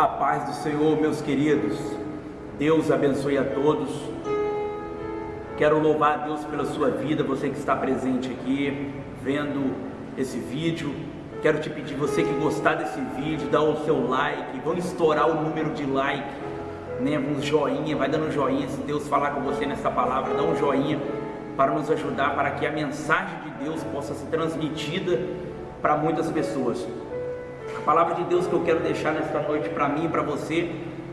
A paz do Senhor, meus queridos. Deus abençoe a todos. Quero louvar a Deus pela sua vida, você que está presente aqui, vendo esse vídeo. Quero te pedir, você que gostar desse vídeo, dá o seu like, vamos estourar o número de like, né? Um joinha, vai dando um joinha, se Deus falar com você nessa palavra, dá um joinha para nos ajudar, para que a mensagem de Deus possa ser transmitida para muitas pessoas. A palavra de Deus que eu quero deixar nesta noite para mim e para você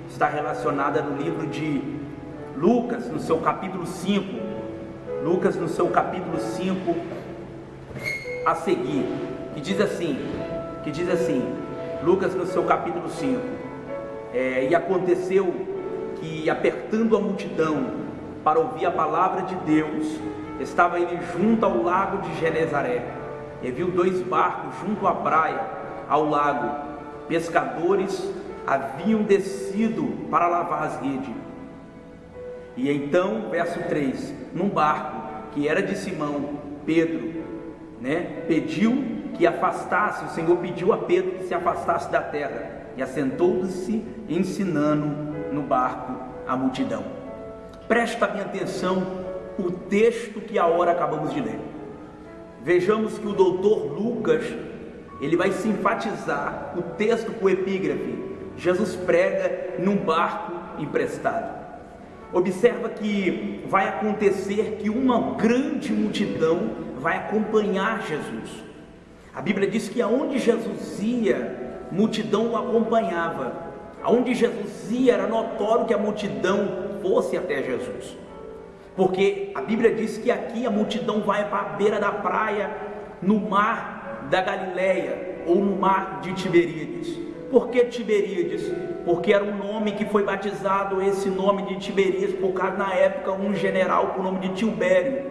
está relacionada no livro de Lucas, no seu capítulo 5. Lucas, no seu capítulo 5, a seguir, que diz assim: que diz assim, Lucas, no seu capítulo 5. É, e aconteceu que, apertando a multidão para ouvir a palavra de Deus, estava ele junto ao lago de Genezaré. E viu dois barcos junto à praia ao lago, pescadores haviam descido para lavar as redes. E então, verso 3: num barco que era de Simão, Pedro, né, pediu que afastasse, o Senhor pediu a Pedro que se afastasse da terra e assentou-se ensinando no barco a multidão. Presta bem atenção o texto que a hora acabamos de ler. Vejamos que o doutor Lucas ele vai enfatizar o texto com epígrafe. Jesus prega num barco emprestado. Observa que vai acontecer que uma grande multidão vai acompanhar Jesus. A Bíblia diz que aonde Jesus ia, multidão o acompanhava. Aonde Jesus ia, era notório que a multidão fosse até Jesus. Porque a Bíblia diz que aqui a multidão vai para a beira da praia, no mar, da Galileia ou no mar de Tiberíades. Por que Tiberíades? Porque era um nome que foi batizado, esse nome de Tiberíades, por causa na época um general com o nome de Tilbério.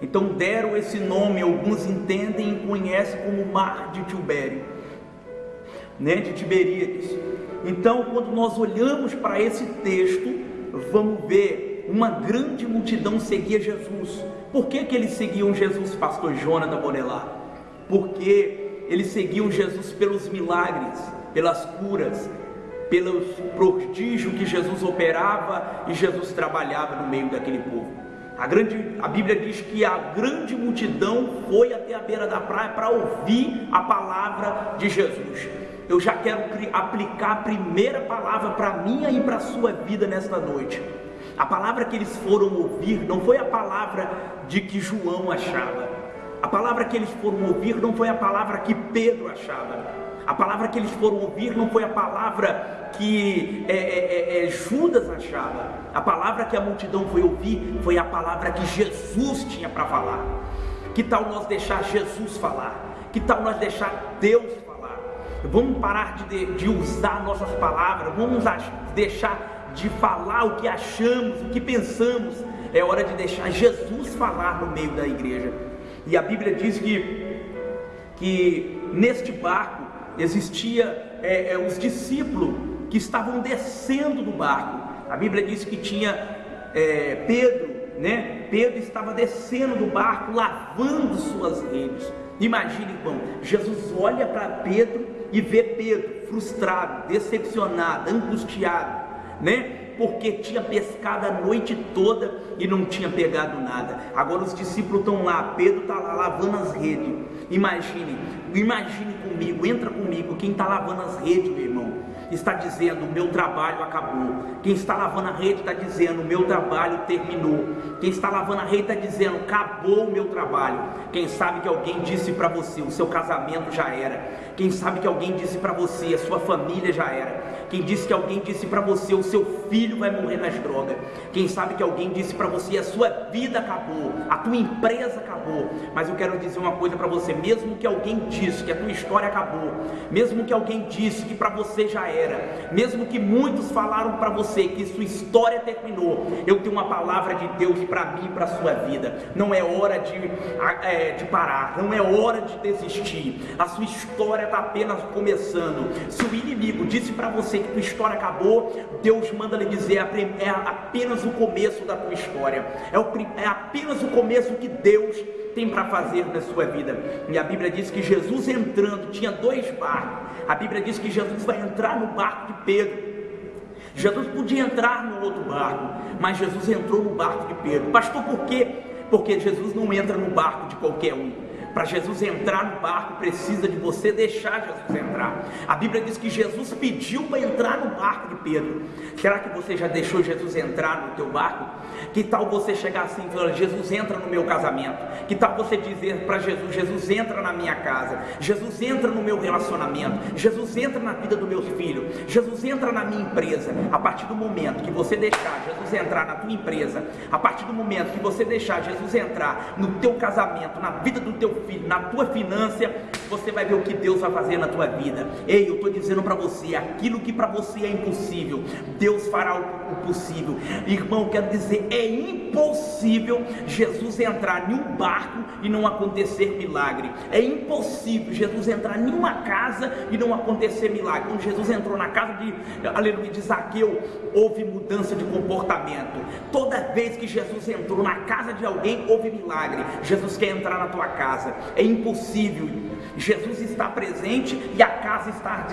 Então deram esse nome, alguns entendem e conhecem como Mar de Tilbério, né, de Tiberíades. Então, quando nós olhamos para esse texto, vamos ver uma grande multidão seguia Jesus. Por que, que eles seguiam Jesus, pastor Jonathan Bonelar? Porque eles seguiam Jesus pelos milagres, pelas curas, pelos prodígios que Jesus operava e Jesus trabalhava no meio daquele povo. A, grande, a Bíblia diz que a grande multidão foi até a beira da praia para ouvir a palavra de Jesus. Eu já quero aplicar a primeira palavra para minha e para a sua vida nesta noite. A palavra que eles foram ouvir não foi a palavra de que João achava, a palavra que eles foram ouvir não foi a palavra que Pedro achava. A palavra que eles foram ouvir não foi a palavra que é, é, é, é, Judas achava. A palavra que a multidão foi ouvir foi a palavra que Jesus tinha para falar. Que tal nós deixar Jesus falar? Que tal nós deixar Deus falar? Vamos parar de, de usar nossas palavras, vamos deixar de falar o que achamos, o que pensamos. É hora de deixar Jesus falar no meio da igreja. E a Bíblia diz que, que neste barco existia é, é, os discípulos que estavam descendo do barco. A Bíblia diz que tinha é, Pedro, né? Pedro estava descendo do barco, lavando suas redes. Imagine, irmão, Jesus olha para Pedro e vê Pedro frustrado, decepcionado, angustiado, né? Porque tinha pescado a noite toda e não tinha pegado nada. Agora os discípulos estão lá, Pedro está lá lavando as redes. Imagine, imagine comigo, entra comigo, quem está lavando as redes, meu irmão, está dizendo: o meu trabalho acabou. Quem está lavando a rede está dizendo: o meu trabalho terminou. Quem está lavando a rede está dizendo: acabou o meu trabalho. Quem sabe que alguém disse para você: o seu casamento já era. Quem sabe que alguém disse para você: a sua família já era. Quem disse que alguém disse para você: o seu filho vai morrer nas drogas. Quem sabe que alguém disse para você: a sua vida acabou, a tua empresa acabou. Mas eu quero dizer uma coisa para você: mesmo que alguém disse que a tua história acabou, mesmo que alguém disse que para você já era, mesmo que muitos falaram para você que sua história terminou, eu tenho uma palavra de Deus para mim e para sua vida. Não é hora de, é, de parar, não é hora de desistir. A sua história está apenas começando. Se o inimigo disse para você que tua história acabou, Deus manda lhe dizer: é apenas o começo da tua história, é, o, é apenas o começo que Deus tem para fazer na sua vida. E a Bíblia diz que Jesus entrando, tinha dois barcos. A Bíblia diz que Jesus vai entrar no barco de Pedro. Jesus podia entrar no outro barco, mas Jesus entrou no barco de Pedro. Pastor, por quê? Porque Jesus não entra no barco de qualquer um. Para Jesus entrar no barco, precisa de você deixar Jesus entrar. A Bíblia diz que Jesus pediu para entrar no barco de Pedro. Será que você já deixou Jesus entrar no teu barco? Que tal você chegar assim e falar: Jesus entra no meu casamento? Que tal você dizer para Jesus: Jesus entra na minha casa? Jesus entra no meu relacionamento? Jesus entra na vida do meu filho? Jesus entra na minha empresa? A partir do momento que você deixar Jesus entrar na tua empresa, a partir do momento que você deixar Jesus entrar no teu casamento, na vida do teu na tua finança, você vai ver o que Deus vai fazer na tua vida. Ei, eu estou dizendo para você, aquilo que para você é impossível, Deus fará o possível. Irmão, quero dizer, é impossível Jesus entrar em um barco e não acontecer milagre. É impossível Jesus entrar em uma casa e não acontecer milagre. Quando Jesus entrou na casa de, aleluia, de Zaqueu, houve mudança de comportamento. Toda vez que Jesus entrou na casa de alguém, houve milagre. Jesus quer entrar na tua casa. É impossível. Jesus está presente e a casa está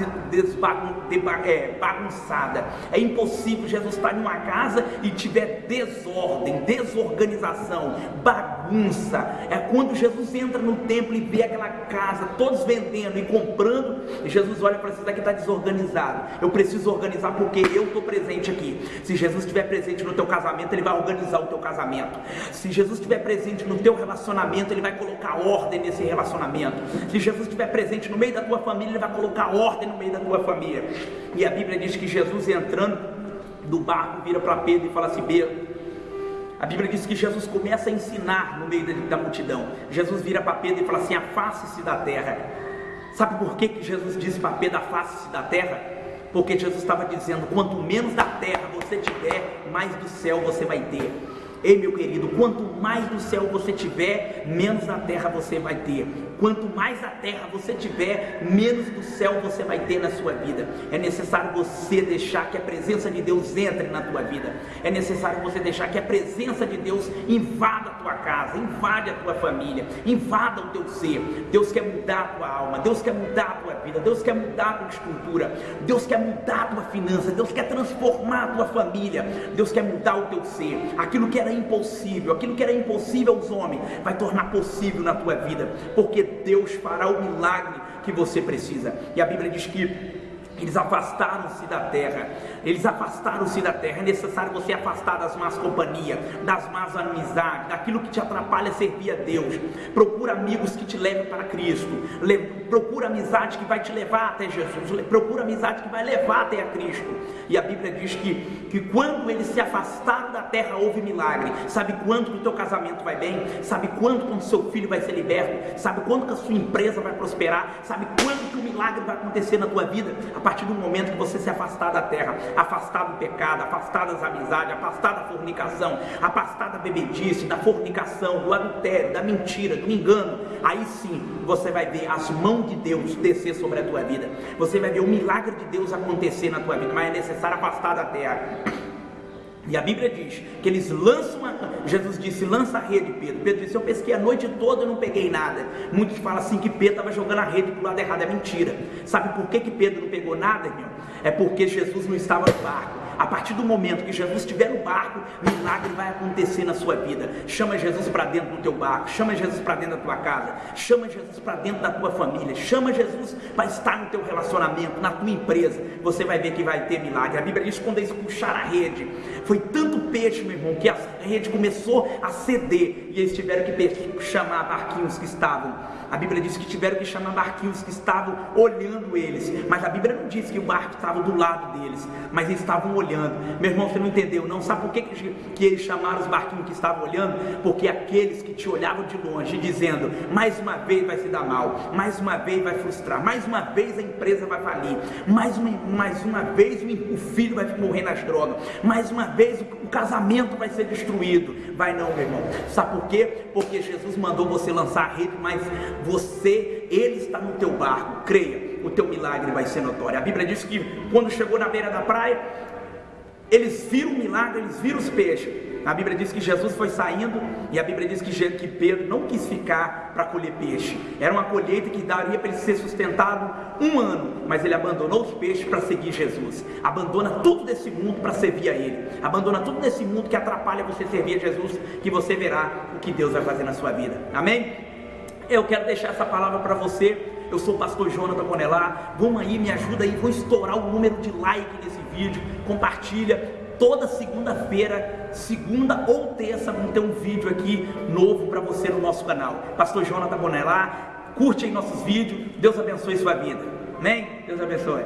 é, bagunçada. É impossível Jesus estar em uma casa e tiver desordem, desorganização, bagunça. É quando Jesus entra no templo e vê aquela casa, todos vendendo e comprando, e Jesus olha para isso daqui está desorganizado. Eu preciso organizar porque eu estou presente aqui. Se Jesus estiver presente no teu casamento, ele vai organizar o teu casamento. Se Jesus estiver presente no teu relacionamento, ele vai colocar ordem nesse relacionamento. Se Jesus estiver presente no meio da tua família, ele vai colocar ordem no meio da tua família. E a Bíblia diz que Jesus entrando do barco vira para Pedro e fala assim: Pedro, a Bíblia diz que Jesus começa a ensinar no meio da, multidão. Jesus vira para Pedro e fala assim: afaste-se da terra. Sabe por que, que Jesus disse para Pedro: afaste-se da terra? Porque Jesus estava dizendo: quanto menos da terra você tiver, mais do céu você vai ter. Ei, meu querido, quanto mais do céu você tiver, menos da terra você vai ter. Quanto mais a terra você tiver, menos do céu você vai ter na sua vida. É necessário você deixar que a presença de Deus entre na tua vida. É necessário você deixar que a presença de Deus invada a tua casa, invade a tua família, invada o teu ser. Deus quer mudar a tua alma, Deus quer mudar a tua vida, Deus quer mudar a tua estrutura, Deus quer mudar a tua finança, Deus quer transformar a tua família, Deus quer mudar o teu ser. Aquilo que era impossível, aquilo que era impossível aos homens, vai tornar possível na tua vida, porque Deus fará o milagre que você precisa. E a Bíblia diz que eles afastaram-se da terra. Eles afastaram-se da terra. É necessário você afastar das más companhias, das más amizades, daquilo que te atrapalha servir a Deus. Procura amigos que te levem para Cristo. procura amizade que vai te levar até Jesus. Procura amizade que vai levar até a Cristo. E a Bíblia diz que, que quando eles se afastaram da terra, houve milagre. Sabe quando que o teu casamento vai bem? Sabe quando que o seu filho vai ser liberto? Sabe quando que a sua empresa vai prosperar? Sabe quando que o milagre vai acontecer na tua vida? A partir do momento que você se afastar da terra, afastar do pecado, afastar das amizades, afastar da fornicação, afastar da bebedice, da fornicação, do adultério, da mentira, do engano, aí sim você vai ver as mãos de Deus descer sobre a tua vida. Você vai ver o milagre de Deus acontecer na tua vida, mas é necessário afastar da terra. E a Bíblia diz que eles lançam, a, Jesus disse, lança a rede, Pedro. Pedro disse, eu pesquei a noite toda e não peguei nada. Muitos falam assim que Pedro estava jogando a rede para o lado errado, é mentira. Sabe por que, que Pedro não pegou nada, irmão? É porque Jesus não estava no barco. A partir do momento que Jesus estiver no barco, milagre vai acontecer na sua vida. Chama Jesus para dentro do teu barco, chama Jesus para dentro da tua casa, chama Jesus para dentro da tua família, chama Jesus para estar no teu relacionamento, na tua empresa. Você vai ver que vai ter milagre. A Bíblia diz quando eles puxaram a rede, foi tanto peixe, meu irmão, que a rede começou a ceder e eles tiveram que chamar barquinhos que estavam a Bíblia diz que tiveram que chamar barquinhos que estavam olhando eles, mas a Bíblia não diz que o barco estava do lado deles, mas eles estavam olhando. Meu irmão, você não entendeu? Não sabe por que, que eles chamaram os barquinhos que estavam olhando? Porque aqueles que te olhavam de longe, dizendo: mais uma vez vai se dar mal, mais uma vez vai frustrar, mais uma vez a empresa vai falir, mais uma, mais uma vez o filho vai morrer nas drogas, mais uma vez o, casamento vai ser destruído. Vai não, meu irmão. Sabe por quê? Porque Jesus mandou você lançar a rede, mas você, Ele está no teu barco, creia, o teu milagre vai ser notório. A Bíblia diz que quando chegou na beira da praia, eles viram o milagre, eles viram os peixes. A Bíblia diz que Jesus foi saindo e a Bíblia diz que, Pedro não quis ficar para colher peixe. Era uma colheita que daria para ele ser sustentado um ano, mas ele abandonou os peixes para seguir Jesus. Abandona tudo desse mundo para servir a Ele. Abandona tudo desse mundo que atrapalha você servir a Jesus, que você verá o que Deus vai fazer na sua vida. Amém? Eu quero deixar essa palavra para você. Eu sou o pastor Jonathan Bonelar. Vamos aí, me ajuda aí, vamos estourar o número de like nesse vídeo. Compartilha toda segunda-feira, segunda ou terça, vamos ter um vídeo aqui novo para você no nosso canal. Pastor Jonathan Bonelar, curte aí nossos vídeos, Deus abençoe sua vida. Amém? Deus abençoe.